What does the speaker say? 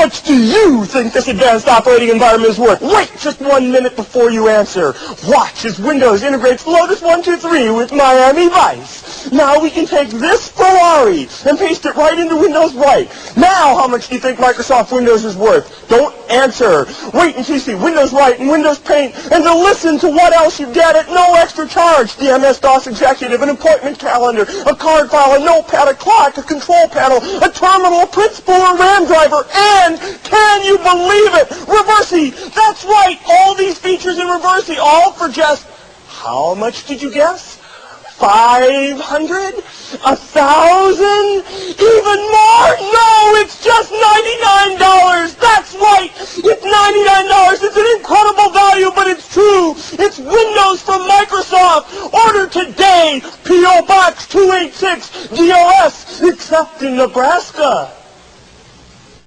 much do you think this advanced operating environment is worth? Wait just one minute before you answer. Watch as Windows integrates Lotus 123 with Miami Vice. Now we can take this Ferrari and paste it right into Windows Write. Now how much do you think Microsoft Windows is worth? Don't answer. Wait until you see Windows Write and Windows Paint and to listen to what else you get at no extra charge. The MS-DOS Executive, an appointment calendar, a card file, a notepad, a clock, a control panel, a terminal, a print spool, a RAM driver, and can you believe it? Reversi! That's right! All these features in Reversi, all for just, how much did you guess? Five hundred? A thousand? Even more? It's Windows from Microsoft! Order today! P.O. Box 286 DOS, except in Nebraska.